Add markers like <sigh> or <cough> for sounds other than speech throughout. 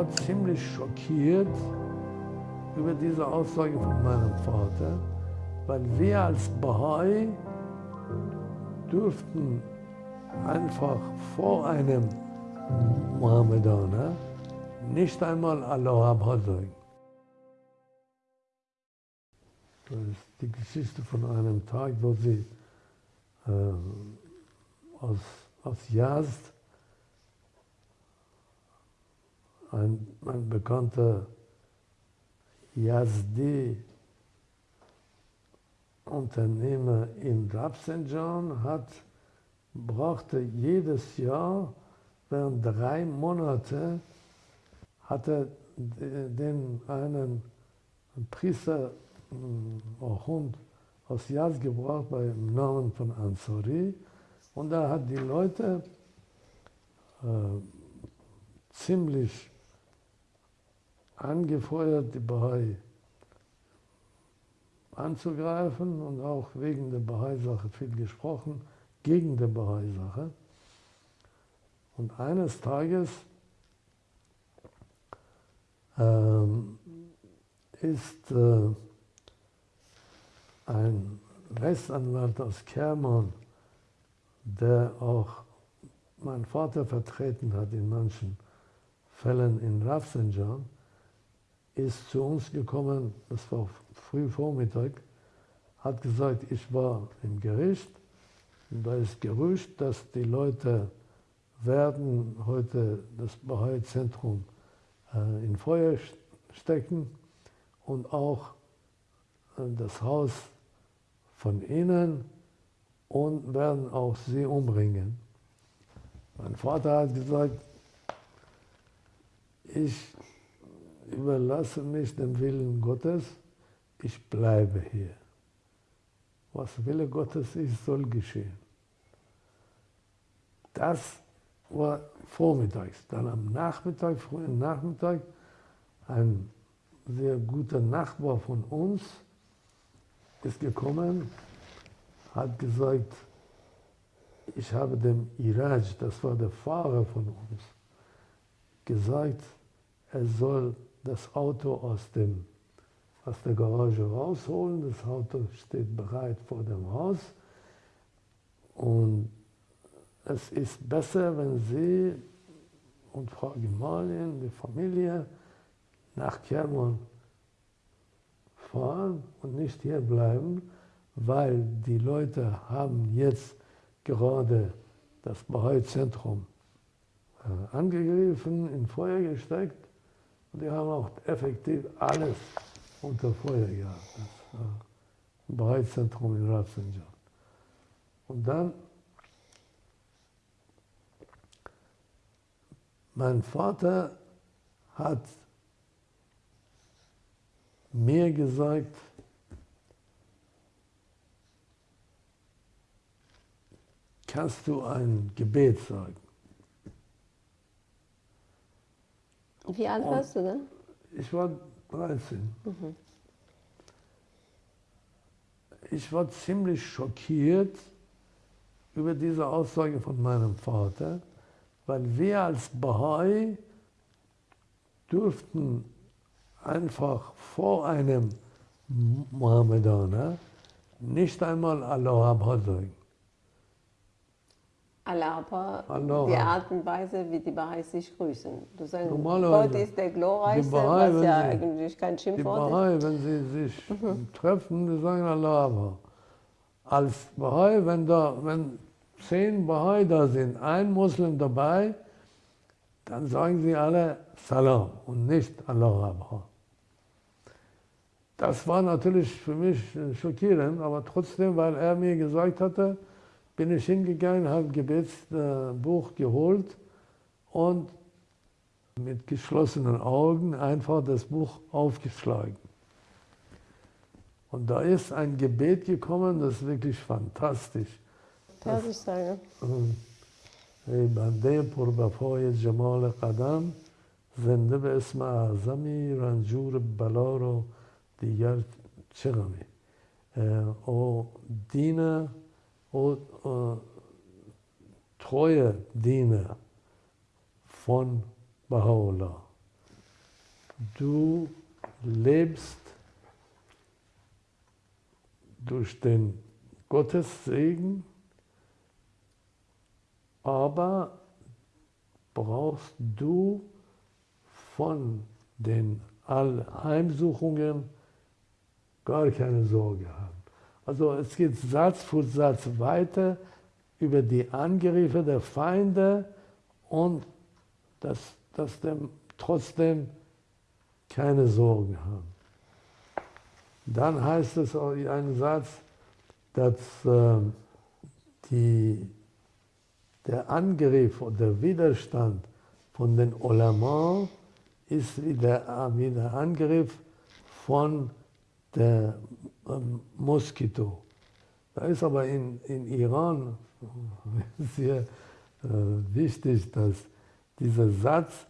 war ziemlich schockiert über diese Aussage von meinem Vater, weil wir als Bahai dürften einfach vor einem Mohammedaner nicht einmal Allah sagen. Das ist die Geschichte von einem Tag, wo sie äh, aus, aus Yazd ein, ein bekannter Yazdi-Unternehmer in Rafsanjan hat, brachte jedes Jahr während drei Monate hatte den einen Priester auch Hund aus Yaz gebracht beim Namen von Ansari. Und da hat die Leute äh, ziemlich angefeuert, die Bahai anzugreifen und auch wegen der Bahai-Sache viel gesprochen, gegen die Bahai-Sache. Und eines Tages ähm, ist äh, ein Rechtsanwalt aus Kermann, der auch mein Vater vertreten hat in manchen Fällen in Rafsanjan, ist zu uns gekommen, das war früh Vormittag, hat gesagt, ich war im Gericht und da ist Gerücht, dass die Leute werden heute das Bahai-Zentrum äh, in Feuer stecken und auch äh, das Haus von ihnen und werden auch sie umbringen. Mein Vater hat gesagt, ich überlasse mich dem Willen Gottes, ich bleibe hier. Was Wille Gottes ist, soll geschehen. Das war vormittags. Dann am Nachmittag, frühen Nachmittag, ein sehr guter Nachbar von uns ist gekommen, hat gesagt, ich habe dem Iraj, das war der Fahrer von uns, gesagt, er soll das Auto aus, dem, aus der Garage rausholen. Das Auto steht bereit vor dem Haus. Und es ist besser, wenn Sie und Frau Gemahlin, die Familie, nach Kerman fahren und nicht hier bleiben, weil die Leute haben jetzt gerade das Bahai-Zentrum äh, angegriffen, in Feuer gesteckt und die haben auch effektiv alles unter Feuer gehabt. Das war ein Bahai-Zentrum in Ratzenjan. Und dann Mein Vater hat mir gesagt, kannst du ein Gebet sagen? Wie alt Und warst du denn? Ich war 13. Mhm. Ich war ziemlich schockiert über diese Aussage von meinem Vater weil wir als Bahai dürften einfach vor einem Mohammedaner nicht einmal Allah sagen. Allah, Allah, die Art und Weise, wie die Baha'is sich grüßen. Du sagst, Gott ist der Glorreichste, Bahai, was ja sie, eigentlich kein Schimpfwort die Bahai, wenn sie sich mhm. treffen, die sagen Allah. Als Bahai, wenn, da, wenn zehn Bahai da sind, ein Muslim dabei, dann sagen sie alle Salam und nicht Allah. Das war natürlich für mich schockierend, aber trotzdem, weil er mir gesagt hatte, bin ich hingegangen, habe ein Gebetsbuch geholt und mit geschlossenen Augen einfach das Buch aufgeschlagen. Und da ist ein Gebet gekommen, das ist wirklich fantastisch. Persisch sagen. ای بنده پربفای جمال قدم زنده به اسم اعظمی رنجور بلا رو دیگر چه غمی او دین او treue Diener von Baha'u'llah. du lebst durch den Gottessegen, aber brauchst du von den Heimsuchungen gar keine Sorge haben. Also es geht Satz für Satz weiter über die Angriffe der Feinde und dass, dass dem trotzdem keine Sorgen haben. Dann heißt es auch in einem Satz, dass äh, die, der Angriff oder der Widerstand von den Ulama ist wie der, wie der Angriff von der ähm, Moskito. Da ist aber in, in Iran <laughs> sehr äh, wichtig, dass dieser Satz,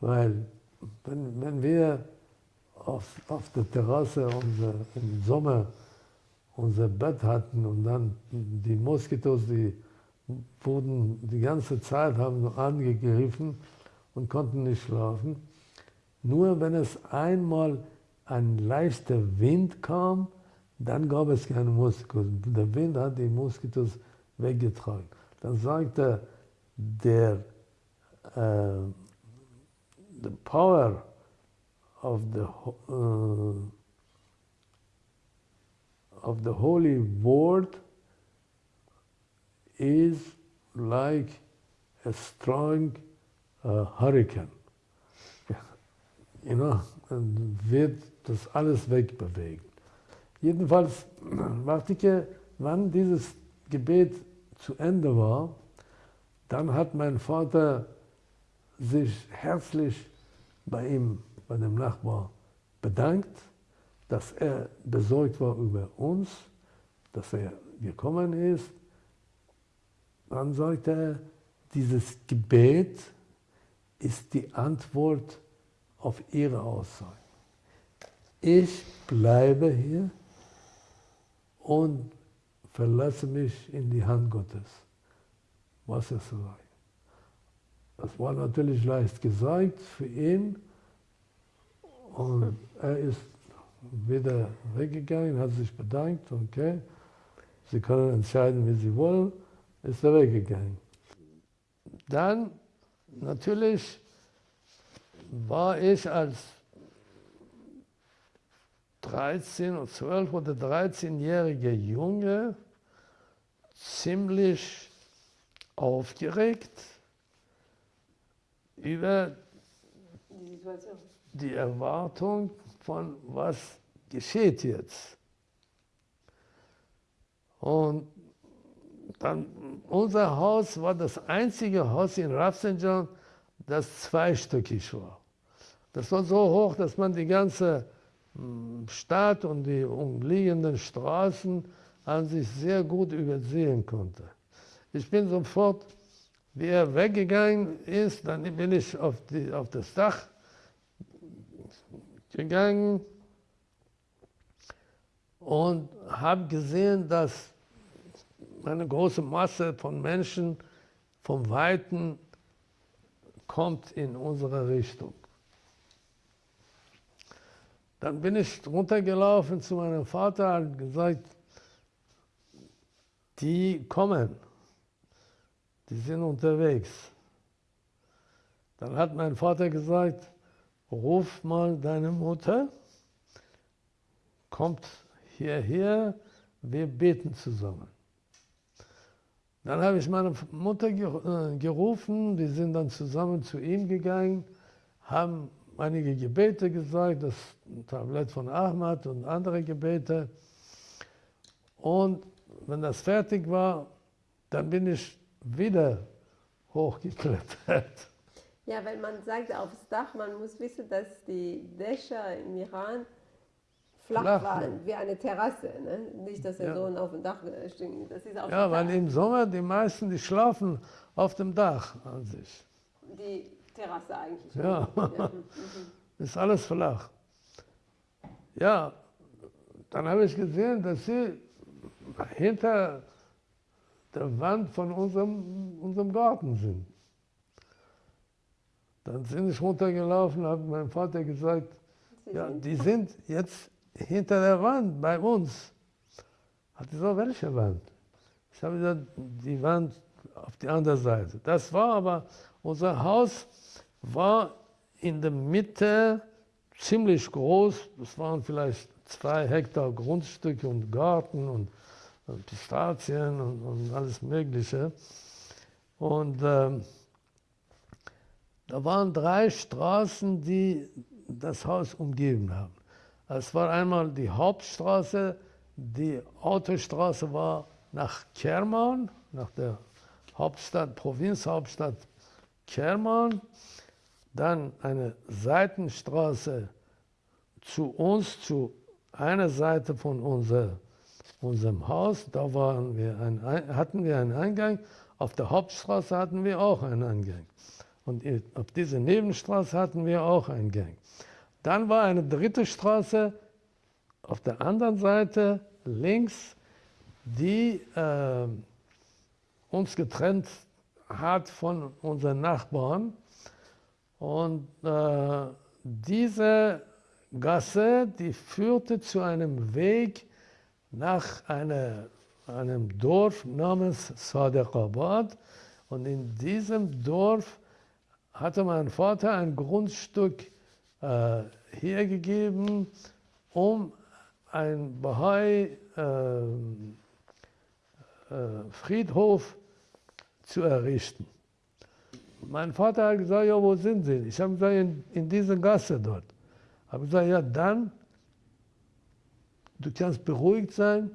weil wenn, wenn wir auf, auf der Terrasse unser, im Sommer unser Bett hatten und dann die Moskitos, die wurden die ganze Zeit, haben angegriffen und konnten nicht schlafen. Nur wenn es einmal ein leichter Wind kam, dann gab es keine Moskitos. Der Wind hat die Moskitos weggetragen. Dann sagte der uh, the power of the uh, of the holy word is like a strong uh, hurricane. <laughs> You know, wird das alles wegbewegen. Jedenfalls, <clears throat> warte wann dieses Gebet zu Ende war, dann hat mein Vater sich herzlich bei ihm, bei dem Nachbar, bedankt, dass er besorgt war über uns, dass er gekommen ist. Dann sagte er, dieses Gebet ist die Antwort auf Ihre Aussage. Ich bleibe hier und verlasse mich in die Hand Gottes, was er sagt. Das war natürlich leicht gesagt für ihn und er ist wieder weggegangen, hat sich bedankt, okay, Sie können entscheiden, wie Sie wollen, ist er weggegangen. Dann natürlich war ich als 13 oder 12 oder 13-jähriger Junge ziemlich aufgeregt über die Erwartung von was geschieht jetzt. Und dann, unser Haus war das einzige Haus in Rafsanjan, das zweistöckig war. Das war so hoch, dass man die ganze Stadt und die umliegenden Straßen an sich sehr gut übersehen konnte. Ich bin sofort, wie er weggegangen ist, dann bin ich auf, die, auf das Dach gegangen und habe gesehen, dass eine große Masse von Menschen vom Weiten kommt in unsere Richtung. Dann bin ich runtergelaufen zu meinem Vater und gesagt, die kommen, die sind unterwegs. Dann hat mein Vater gesagt, ruf mal deine Mutter, kommt hierher, wir beten zusammen. Dann habe ich meine Mutter äh, gerufen, die sind dann zusammen zu ihm gegangen, haben einige Gebete gesagt, das Tablett von Ahmad und andere Gebete. Und wenn das fertig war, dann bin ich wieder hochgeklettert. Ja, weil man sagt aufs Dach, man muss wissen, dass die Dächer im Iran flach, flach waren, wie eine Terrasse. Ne? Nicht, dass er ja. so auf dem Dach stehen. Das ist auf ja, weil im Sommer die meisten, die schlafen auf dem Dach an sich. Die Terrasse eigentlich. Ja, <laughs> ist alles flach. Ja, dann habe ich gesehen, dass sie hinter der Wand von unserem, unserem Garten sind. Dann sind ich runtergelaufen, hat mein Vater gesagt, Sie ja, sind? die sind jetzt hinter der Wand bei uns. Hat er gesagt, welche Wand? Ich habe gesagt, die Wand auf die andere Seite. Das war aber, unser Haus war in der Mitte ziemlich groß. Das waren vielleicht zwei Hektar Grundstücke und Garten und, und Pistazien und, und, alles Mögliche. Und ähm, da waren drei Straßen, die das Haus umgeben haben. Es war einmal die Hauptstraße, die Autostraße war nach Kerman, nach der Hauptstadt, Provinzhauptstadt Kerman, dann eine Seitenstraße zu uns, zu einer Seite von unser, unserem Haus. Da waren wir ein, hatten wir einen Eingang. Auf der Hauptstraße hatten wir auch einen Eingang. Und auf dieser Nebenstraße hatten wir auch einen Gang. Dann war eine dritte Straße auf der anderen Seite links, die äh, uns getrennt hat von unseren Nachbarn. Und äh, diese Gasse, die führte zu einem Weg nach einer, einem Dorf namens Sadaqabad. Und in diesem Dorf hatte mein Vater ein Grundstück äh, hergegeben, um ein Bahai äh, äh, Friedhof zu errichten. Mein Vater hat gesagt, ja, wo sind Sie? Ich habe gesagt, in, in dieser Gasse dort. Ich habe gesagt, ja, dann, du kannst beruhigt sein,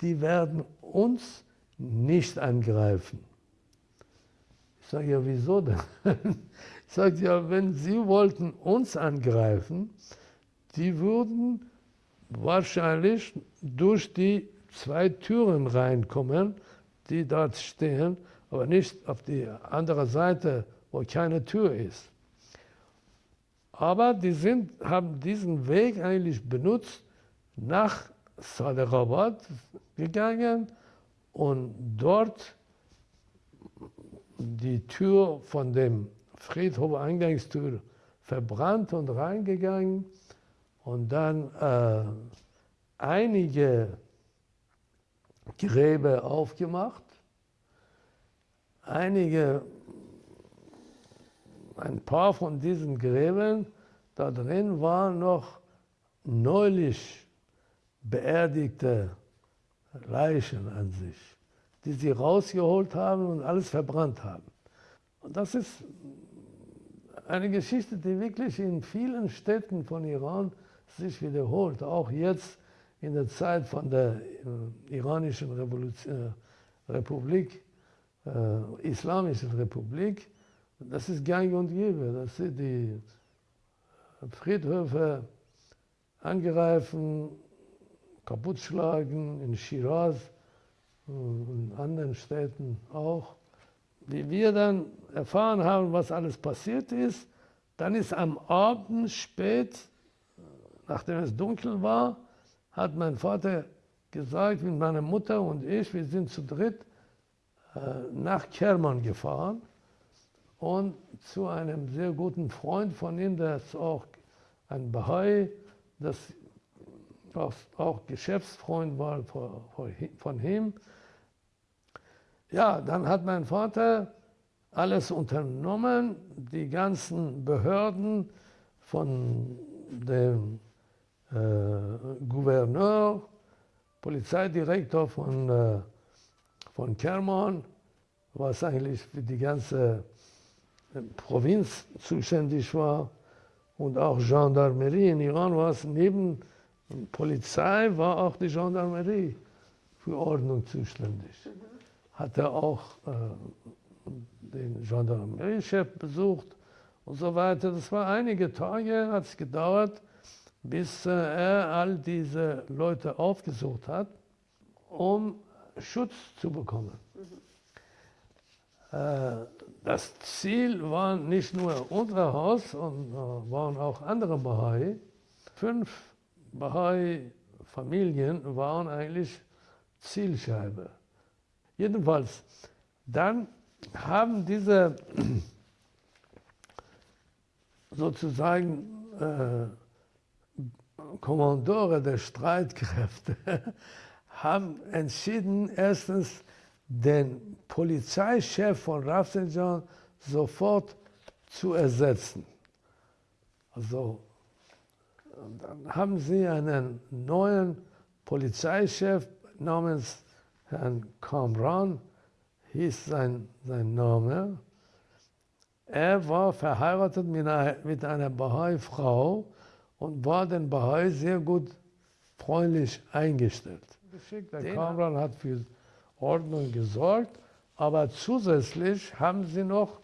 die werden uns nicht angreifen. Ich sage, ja, wieso denn? <laughs> Ich sage, ja, wenn Sie wollten uns angreifen, die würden wahrscheinlich durch die zwei Türen reinkommen, die dort stehen, aber nicht auf die andere Seite, wo keine Tür ist. Aber die sind, haben diesen Weg eigentlich benutzt, nach Sadaqabad gegangen und dort die Tür von dem Friedhof Eingangstür verbrannt und reingegangen und dann äh, einige Gräber aufgemacht, einige, ein paar von diesen Gräbern, da drin waren noch neulich beerdigte Leichen an sich, die sie rausgeholt haben und alles verbrannt haben. Und das ist eine Geschichte, die wirklich in vielen Städten von Iran sich wiederholt, auch jetzt in der Zeit von der äh, iranischen Revolution, äh, Republik, äh, Islamischen Republik. Das ist gang und gäbe, dass sie die Friedhöfe angreifen, kaputtschlagen, in Shiraz und in anderen Städten auch wie wir dann erfahren haben, was alles passiert ist, dann ist am Abend spät, nachdem es dunkel war, hat mein Vater gesagt, mit meiner Mutter und ich, wir sind zu dritt äh, nach Kerman gefahren und zu einem sehr guten Freund von ihm, der ist auch ein Bahai, das auch Geschäftsfreund war von ihm. Ja, dann hat mein Vater alles unternommen, die ganzen Behörden von dem äh, Gouverneur, Polizeidirektor von, äh, von Kerman, was eigentlich für die ganze äh, Provinz zuständig war, und auch Gendarmerie in Iran war es neben Polizei, war auch die Gendarmerie für Ordnung zuständig. Hat er auch äh, den Gendarmeriechef besucht und so weiter. Das war einige Tage, hat es gedauert, bis äh, er all diese Leute aufgesucht hat, um Schutz zu bekommen. Mhm. Das Ziel war nicht nur unser Haus, und äh, waren auch andere Bahai. Fünf Bahai-Familien waren eigentlich Zielscheibe. Jedenfalls, dann haben diese <clears throat> sozusagen äh, Kommandore der Streitkräfte <laughs> haben entschieden, erstens den Polizeichef von Rafsanjan sofort zu ersetzen. Also dann haben sie einen neuen Polizeichef namens Herrn Kamran, hieß sein, sein Name. Er war verheiratet mit einer, mit einer Bahai-Frau und war den Bahai sehr gut freundlich eingestellt. Der Kamran hat für Ordnung gesorgt, aber zusätzlich haben sie noch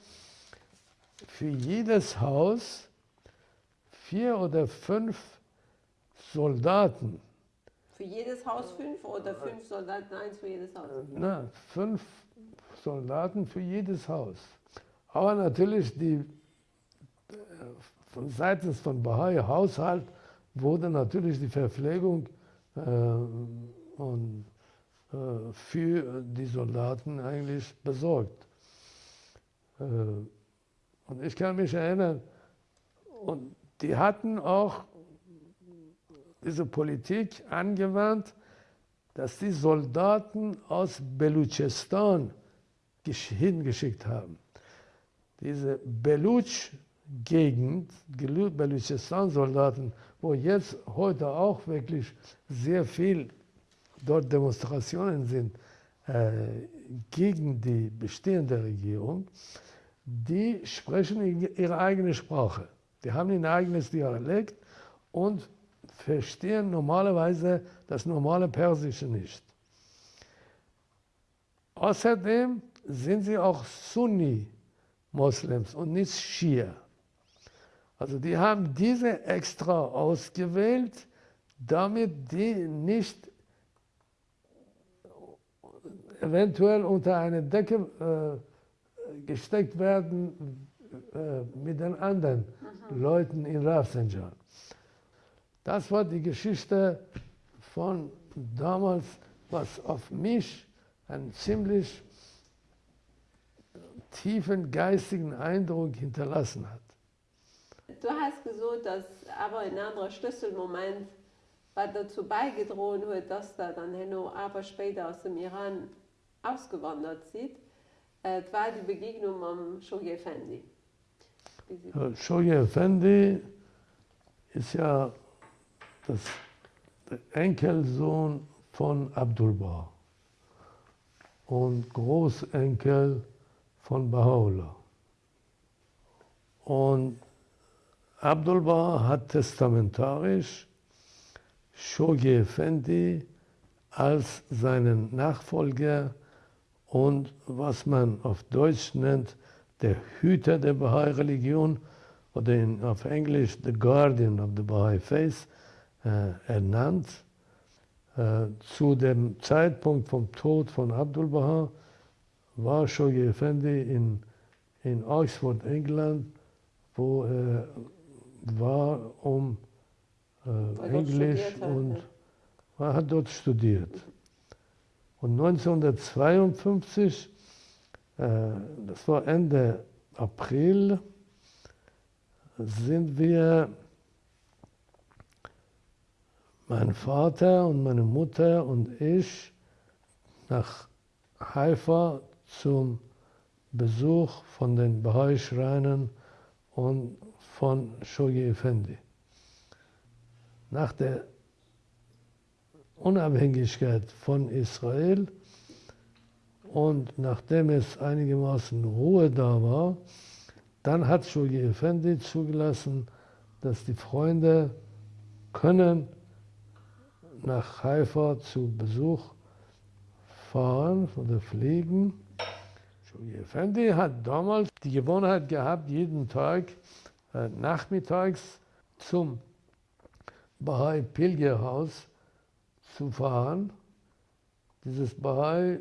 für jedes Haus vier oder fünf Soldaten. Für jedes Haus fünf oder fünf Soldaten, eins für jedes Haus? Na, fünf Soldaten für jedes Haus. Aber natürlich die, äh, von seitens von Bahai Haushalt wurde natürlich die Verpflegung äh, und, äh, für die Soldaten eigentlich besorgt. Äh, und ich kann mich erinnern, und die hatten auch diese Politik angewandt, dass die Soldaten aus Belutschistan hingeschickt haben. Diese Belutsch-Gegend, Belutschistan-Soldaten, wo jetzt heute auch wirklich sehr viel dort Demonstrationen sind äh, gegen die bestehende Regierung, die sprechen ihre eigene Sprache. Die haben ein eigenes Dialekt und verstehen normalerweise das normale Persische nicht. Außerdem sind sie auch Sunni-Moslems und nicht Schia. Also die haben diese extra ausgewählt, damit die nicht eventuell unter eine Decke äh, gesteckt werden äh, mit den anderen mhm. Leuten in Rafsanjan. Das war die Geschichte von damals, was auf mich einen ziemlich tiefen geistigen Eindruck hinterlassen hat. Du hast gesagt, dass aber ein anderer Schlüsselmoment was dazu beigetragen hat, dass da dann Henno aber später aus dem Iran ausgewandert sind, äh, war die Begegnung am Shoji Effendi. Shoji Effendi ist ja das, der Enkelsohn von Abdul Baha und Großenkel von Baha'u'llah. Und Abdul Baha hat testamentarisch Shogi Effendi als seinen Nachfolger und was man auf Deutsch nennt, der Hüter der Bahai-Religion oder in, auf Englisch The Guardian of the Baha'i Faith äh, ernannt. Äh, zu dem Zeitpunkt vom Tod von Abdul Baha war Shogi Effendi in, in Oxford, England, wo er war, um äh, Englisch und er hat dort studiert. Und 1952, äh, das war Ende April, sind wir, mein Vater und meine Mutter und ich, nach Haifa zum Besuch von den Bahai-Schreinen und von Shogi Effendi. Nach der Unabhängigkeit von Israel und nachdem es einigermaßen Ruhe da war, dann hat Shogi Effendi zugelassen, dass die Freunde können nach Haifa zu Besuch fahren oder fliegen. Shogi Effendi hat damals die Gewohnheit gehabt, jeden Tag äh, nachmittags zum Bahai Pilgerhaus zu fahren. Dieses Bahai,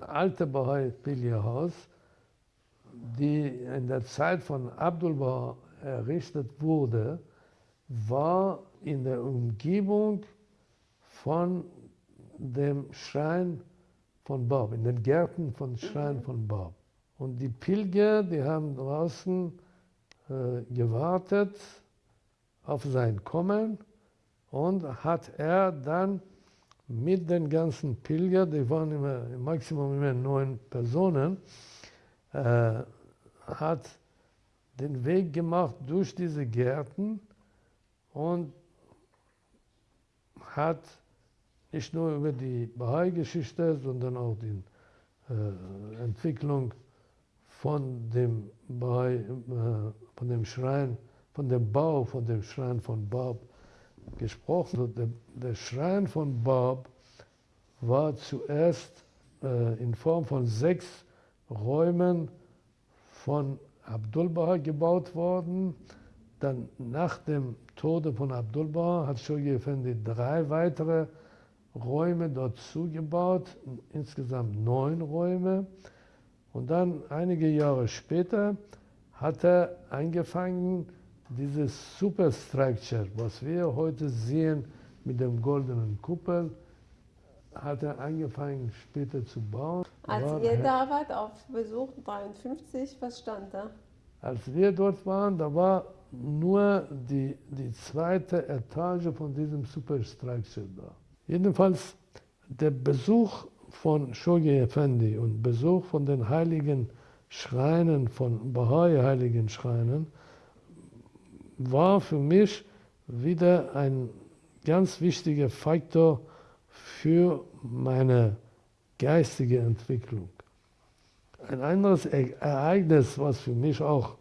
alte Bahai Pilgerhaus, die in der Zeit von Abdul Baha errichtet wurde, war in der Umgebung von dem Schrein von Bab, in den Gärten von Schrein von Bab. Und die Pilger, die haben draußen äh, gewartet auf sein Kommen und hat er dann mit den ganzen Pilgern, die waren immer im Maximum immer neun Personen, äh, hat den Weg gemacht durch diese Gärten und hat nicht nur über die Bahai-Geschichte, sondern auch die äh, Entwicklung von dem, Bahai, äh, von dem Schrein, von dem Bau, von dem Schrein von Bab gesprochen. Der, der Schrein von Bab war zuerst äh, in Form von sechs Räumen von Abdul Baha gebaut worden. Dann nach dem Tode von Abdul Baha hat Shoghi Effendi drei weitere Räume dort zugebaut, insgesamt neun Räume. Und dann einige Jahre später hat er angefangen, dieses Superstructure, was wir heute sehen mit dem goldenen Kuppel, hat er angefangen später zu bauen. Als War- ihr da wart auf Besuch 53, was stand da? Als wir dort waren, da war nur die, die zweite Etage von diesem Superstructure da. Jedenfalls der Besuch von Shoghi Effendi und Besuch von den heiligen Schreinen, von Bahai heiligen Schreinen, war für mich wieder ein ganz wichtiger Faktor für meine geistige Entwicklung. Ein anderes E- Ereignis, was für mich auch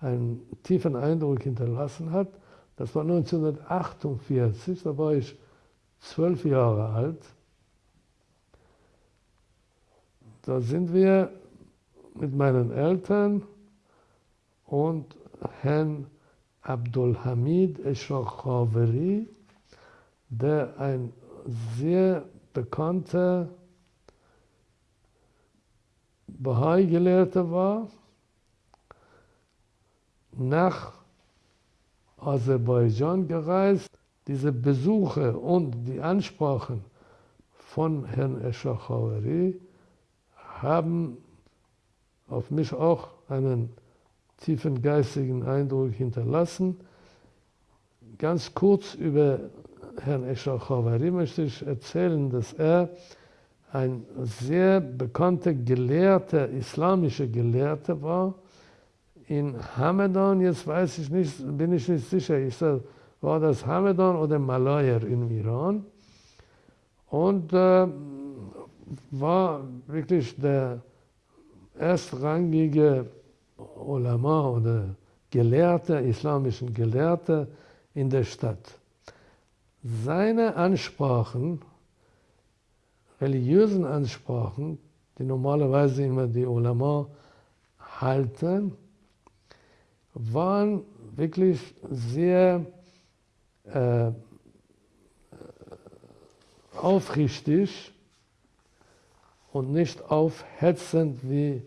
einen tiefen Eindruck hinterlassen hat, das war 1948, da war ich zwölf Jahre alt. Da sind wir mit meinen Eltern und Herrn Abdul Hamid Eshrakhaveri, der ein sehr bekannter Bahai-Gelehrter war, nach Aserbaidschan gereist. Diese Besuche und die Ansprachen von Herrn Eshachawari haben auf mich auch einen tiefen geistigen Eindruck hinterlassen. Ganz kurz über Herrn Eshachawari möchte ich erzählen, dass er ein sehr bekannter Gelehrter, islamischer Gelehrter war. In Hamadan, jetzt weiß ich nicht, bin ich nicht sicher, ich sag, war das Hamadan oder Malayer im Iran. Und äh, war wirklich der erstrangige Ulama oder Gelehrte, islamischen Gelehrte in der Stadt. Seine Ansprachen, religiösen Ansprachen, die normalerweise immer die Ulama halten, waren wirklich sehr äh, aufrichtig und nicht aufhetzend wie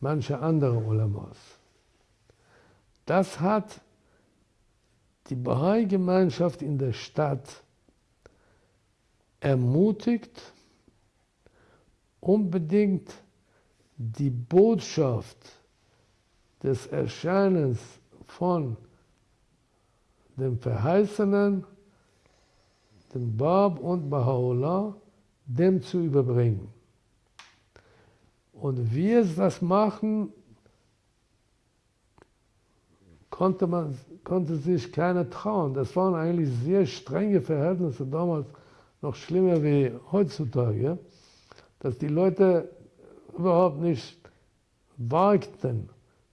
manche andere Ulamas. Das hat die Bahai-Gemeinschaft in der Stadt ermutigt, unbedingt die Botschaft des Erscheinens von dem Verheißenen, dem Bab und Baha'u'llah, dem zu überbringen. Und wie es das machen, konnte, man, konnte sich keiner trauen. Das waren eigentlich sehr strenge Verhältnisse damals, noch schlimmer wie heutzutage, dass die Leute überhaupt nicht wagten,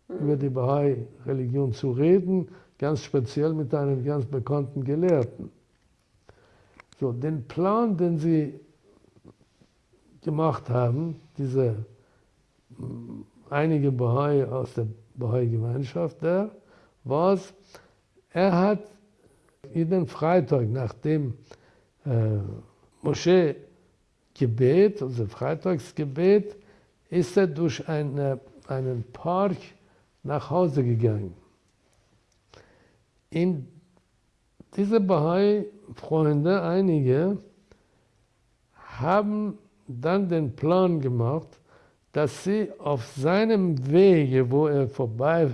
über die Bahai-Religion zu reden, ganz speziell mit einem ganz bekannten Gelehrten. So, den Plan, den sie gemacht haben, diese einige Bahai aus der Bahai-Gemeinschaft war es, er hat jeden Freitag nach dem äh, Moschee-Gebet, also Freitagsgebet, ist er durch eine, einen Park nach Hause gegangen. In diese Bahai-Freunde, einige, haben dann den Plan gemacht, dass sie auf seinem Wege, wo er vorbei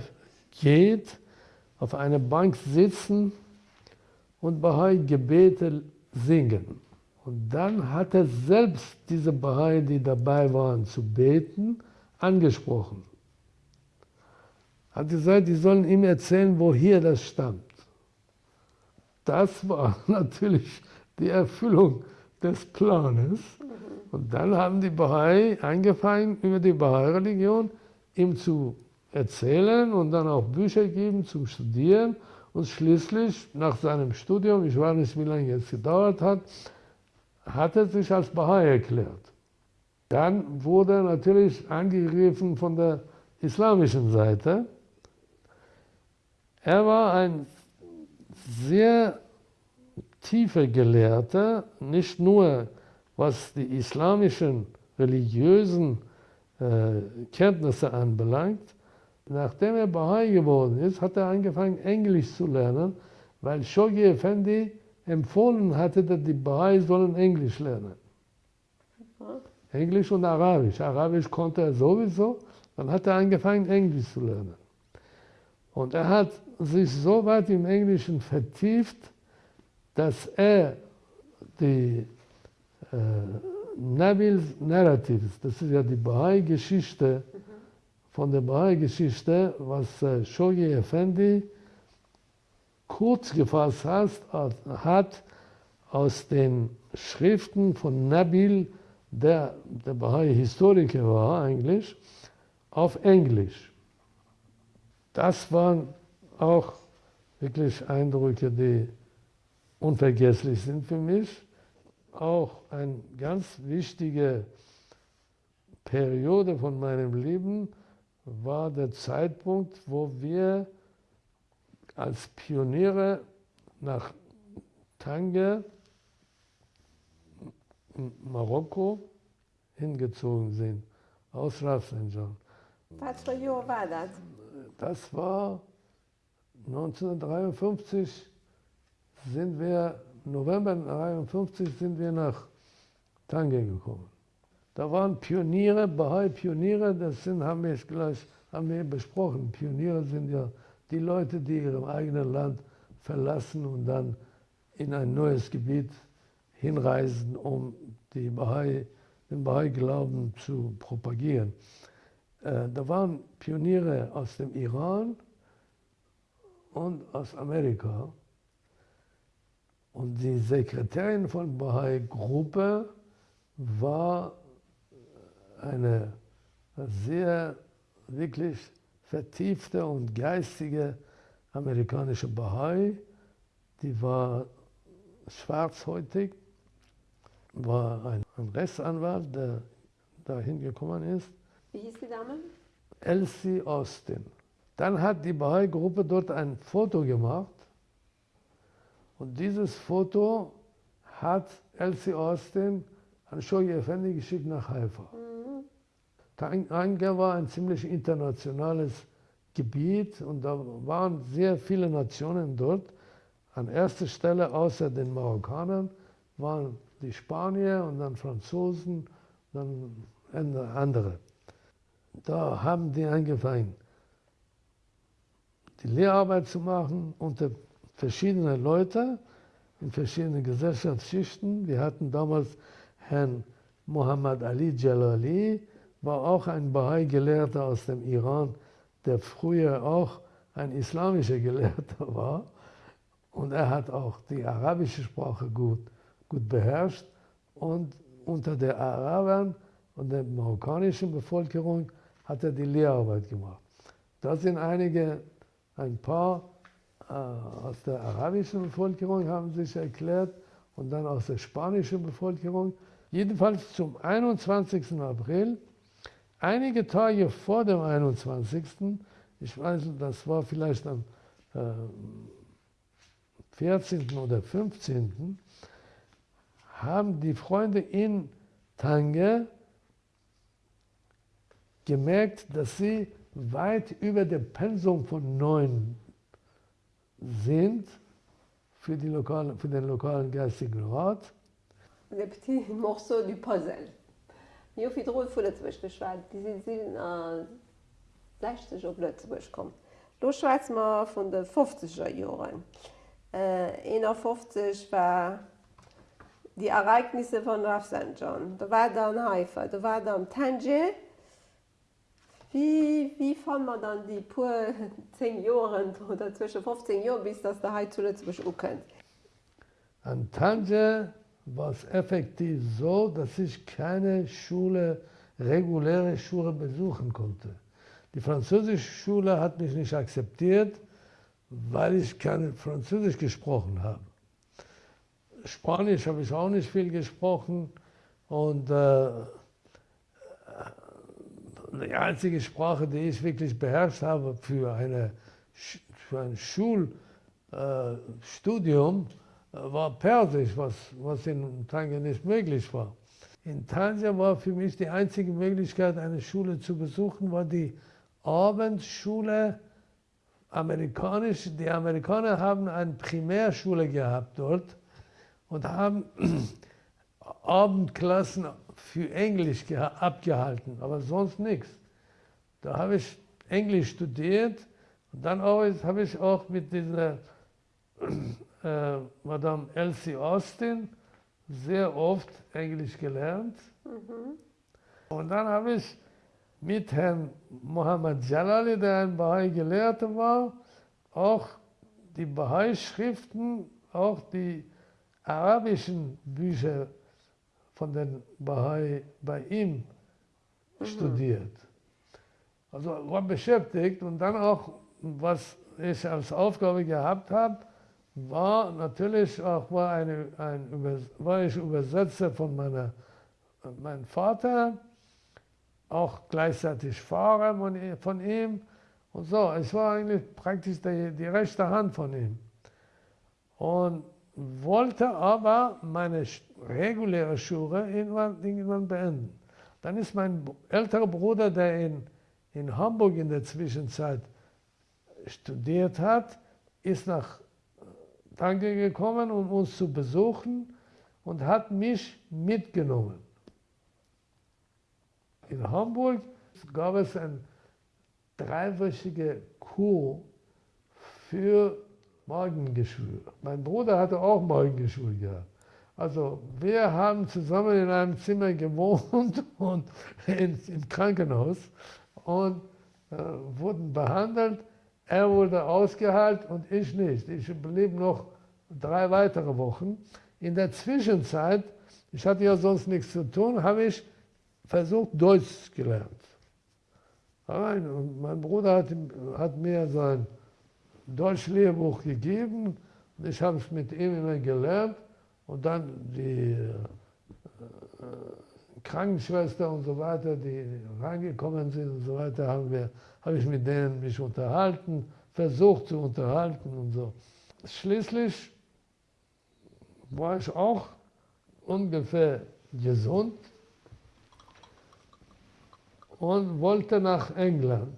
geht, auf einer Bank sitzen und Bahai-Gebete singen. Und dann hat er selbst diese Bahai, die dabei waren zu beten, angesprochen. Hat gesagt, die sollen ihm erzählen, woher das stammt. Das war <laughs> natürlich die Erfüllung des Planes. Und dann haben die Bahai angefangen, über die Bahai-Religion ihm zu erzählen und dann auch Bücher geben zum Studieren. Und schließlich, nach seinem Studium, ich weiß nicht, wie lange es gedauert hat, hat er sich als Bahai erklärt. Dann wurde er natürlich angegriffen von der islamischen Seite. Er war ein sehr tiefer Gelehrter, nicht nur was die islamischen religiösen äh, Kenntnisse anbelangt. Nachdem er Bahai geworden ist, hat er angefangen, Englisch zu lernen, weil Shoghi Effendi empfohlen hatte, dass die Bahai sollen Englisch lernen. Englisch und Arabisch. Arabisch konnte er sowieso, dann hat er angefangen, Englisch zu lernen. Und er hat sich so weit im Englischen vertieft, dass er die äh, Nabil Narratives, das ist ja die Bahai-Geschichte, von der Bahai-Geschichte, was äh, Shoghi Effendi kurz gefasst hat, hat aus den Schriften von Nabil, der der Bahai-Historiker war eigentlich, auf Englisch. Das waren auch wirklich Eindrücke, die unvergesslich sind für mich. Auch eine ganz wichtige Periode von meinem Leben war der Zeitpunkt, wo wir als Pioniere nach Tanger, Marokko, hingezogen sind, aus Rafsanjan. Was für Jahr war das? Das war 1953 sind wir, November 1953 sind wir nach Tange gekommen. Da waren Pioniere, Bahai-Pioniere, das sind, haben wir gleich haben wir besprochen. Pioniere sind ja die Leute, die ihr eigenes Land verlassen und dann in ein neues Gebiet hinreisen, um die Bahai, den Bahai-Glauben zu propagieren. Äh, da waren Pioniere aus dem Iran und aus Amerika. Und die Sekretärin von Bahai-Gruppe war eine sehr wirklich vertiefte und geistige amerikanische Bahai, die war schwarzhäutig, war ein, ein Rechtsanwalt, der dahin gekommen ist. Wie hieß die Dame? Elsie Austin. Dann hat die Bahai-Gruppe dort ein Foto gemacht und dieses Foto hat Elsie Austin an Shogi Effendi geschickt nach Haifa. Mhm. Tanga war ein ziemlich internationales Gebiet und da waren sehr viele Nationen dort. An erster Stelle außer den Marokkanern waren die Spanier und dann Franzosen, dann andere. Da haben die angefangen, die Lehrarbeit zu machen unter verschiedenen Leuten in verschiedenen Gesellschaftsschichten. Wir hatten damals Herrn Muhammad Ali Jalali, war auch ein Bahai-Gelehrter aus dem Iran, der früher auch ein islamischer <laughs> Gelehrter war. Und er hat auch die arabische Sprache gut, gut beherrscht. Und unter den Arabern und der marokkanischen Bevölkerung hat er die Lehrarbeit gemacht. Da sind einige, ein paar aus der arabischen Bevölkerung haben sich erklärt und dann aus der spanischen Bevölkerung. Jedenfalls zum 21. April, einige Tage vor dem 21. Ich weiß, das war vielleicht am äh, 14. oder 15. haben die Freunde in Tange gemerkt, dass sie weit über dem Pensum von neun sind für, die lokale, für den lokalen geistigen Rat. Le petit morceau du puzzle. Droet vu Lützburg geschweit, die sind äh, 60 op Lützburg kommen. Du schweiz mal von den 50er Jahren. Äh, 51 war die Ereignisse von Rafsanjan. Da war dann Haifa, da war dann Tangier. Wie, wie fand man dann die paar 10 <laughs> Jahre oder zwischen 15 Jahren, bis das der zuletzt kennt? An Tangier war es effektiv so, dass ich keine Schule, reguläre Schule besuchen konnte. Die französische Schule hat mich nicht akzeptiert, weil ich kein Französisch gesprochen habe. Spanisch habe ich auch nicht viel gesprochen und äh, die einzige Sprache, die ich wirklich beherrscht habe für, eine, für ein Schulstudium, äh, war Persisch, was, was in Tanger nicht möglich war. In Tanger war für mich die einzige Möglichkeit, eine Schule zu besuchen, war die Abendschule amerikanisch. Die Amerikaner haben eine Primärschule gehabt dort und haben <clears throat> Abendklassen für Englisch abgehalten, aber sonst nichts. Da habe ich Englisch studiert und dann habe ich auch mit dieser äh, Madame Elsie Austin sehr oft Englisch gelernt. Mhm. Und dann habe ich mit Herrn Mohammed Jalali, der ein Bahai-Gelehrter war, auch die Bahai-Schriften, auch die arabischen Bücher von den Bahai bei ihm mhm. studiert. Also war beschäftigt und dann auch, was ich als Aufgabe gehabt habe, war natürlich auch war, eine, ein, war ich Übersetzer von meiner, meinem Vater, auch gleichzeitig Fahrer von ihm und so. Ich war eigentlich praktisch die, die rechte Hand von ihm. Und wollte aber meine reguläre Schule irgendwann, irgendwann beenden. Dann ist mein älterer Bruder, der in, in Hamburg in der Zwischenzeit studiert hat, ist nach Tanke gekommen, um uns zu besuchen und hat mich mitgenommen. In Hamburg gab es ein dreiwöchige Kur für Morgengeschwür. Mein Bruder hatte auch Morgengeschwür gehabt. Also wir haben zusammen in einem Zimmer gewohnt <laughs> und in, im Krankenhaus und äh, wurden behandelt. Er wurde ausgehalten und ich nicht. Ich blieb noch drei weitere Wochen. In der Zwischenzeit, ich hatte ja sonst nichts zu tun, habe ich versucht, Deutsch gelernt. Und mein Bruder hat, hat mir sein Deutschlehrbuch gegeben ich habe es mit ihm immer gelernt und dann die äh, Krankenschwester und so weiter, die reingekommen sind und so weiter, haben wir, habe ich mit denen mich unterhalten, versucht zu unterhalten und so. Schließlich war ich auch ungefähr gesund und wollte nach England,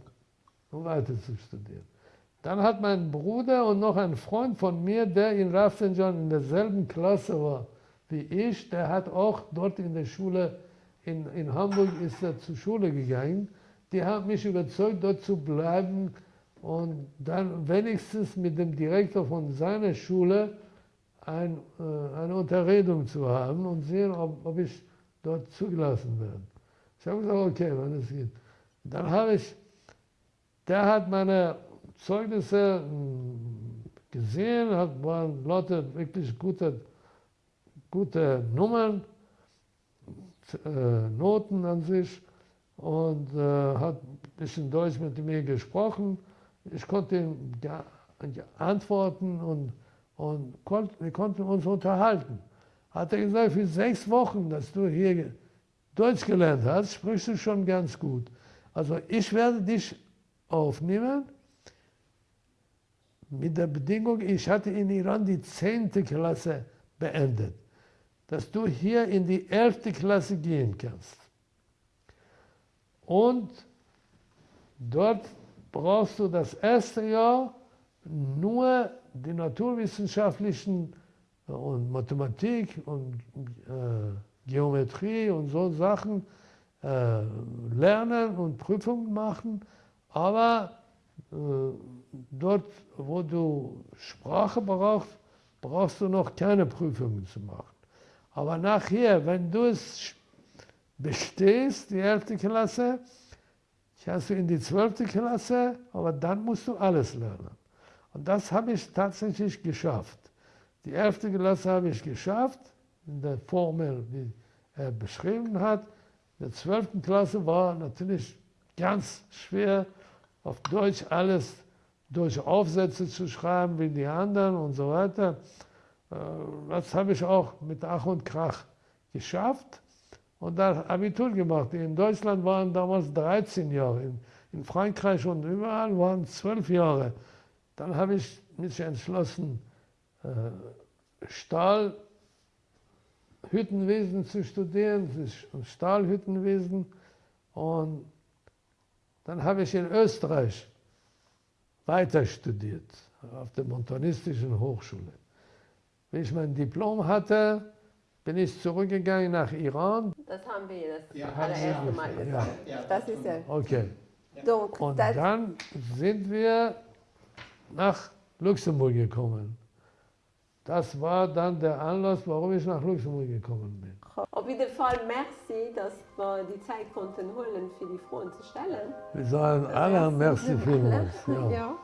um weiter zu studieren. Dann hat mein Bruder und noch ein Freund von mir, der in Rafsanjan in derselben Klasse war wie ich, der hat auch dort in der Schule, in, in Hamburg ist er zur Schule gegangen. Die haben mich überzeugt, dort zu bleiben und dann wenigstens mit dem Direktor von seiner Schule ein, äh, eine Unterredung zu haben und sehen, ob, ob ich dort zugelassen werde. Ich habe gesagt, okay, wenn es geht. Dann habe ich, der hat meine Zeugnisse hm, gesehen, hat, waren Leute wirklich gute, gute Nummern, äh, Noten an sich und äh, hat ein bisschen Deutsch mit mir gesprochen. Ich konnte ihm antworten und, und konnt, wir konnten uns unterhalten. Hat er gesagt, für sechs Wochen, dass du hier Deutsch gelernt hast, sprichst du schon ganz gut. Also ich werde dich aufnehmen mit der Bedingung, ich hatte in Iran die 10. Klasse beendet, dass du hier in die 11. Klasse gehen kannst. Und dort brauchst du das erste Jahr nur die naturwissenschaftlichen und Mathematik und äh, Geometrie und so Sachen äh, lernen und Prüfungen machen, aber äh, dort, wo du Sprache brauchst, brauchst du noch keine Prüfungen zu machen. Aber nachher, wenn du es bestehst, die 11. Klasse, hast du in die 12. Klasse, aber dann musst du alles lernen. Und das habe ich tatsächlich geschafft. Die 11. Klasse habe ich geschafft, in der Formel, wie er beschrieben hat. In der 12. Klasse war natürlich ganz schwer, auf Deutsch alles durch Aufsätze zu schreiben wie die anderen und so weiter. Äh, das habe ich auch mit Ach und Krach geschafft und dann Abitur gemacht. In Deutschland waren damals 13 Jahre, in, Frankreich und überall waren es 12 Jahre. Dann habe ich mich entschlossen, äh, Stahlhüttenwesen zu studieren, Stahlhüttenwesen. Und dann habe ich in Österreich weiter studiert, auf der Montanistischen Hochschule. Wie ich mein Diplom hatte, bin ich zurückgegangen nach Iran. Das haben wir das Ja, allererste Mal gesagt. Ja, Das ist ja. Okay. Donc, Und dann sind wir nach Luxemburg gekommen. Das war dann der Anlass, warum ich nach Luxemburg gekommen bin. Auf jeden Fall merci, dass wir die Zeit konnten holen, für die Fragen zu stellen. Wir sagen alle merci vielmals. Ja. ja.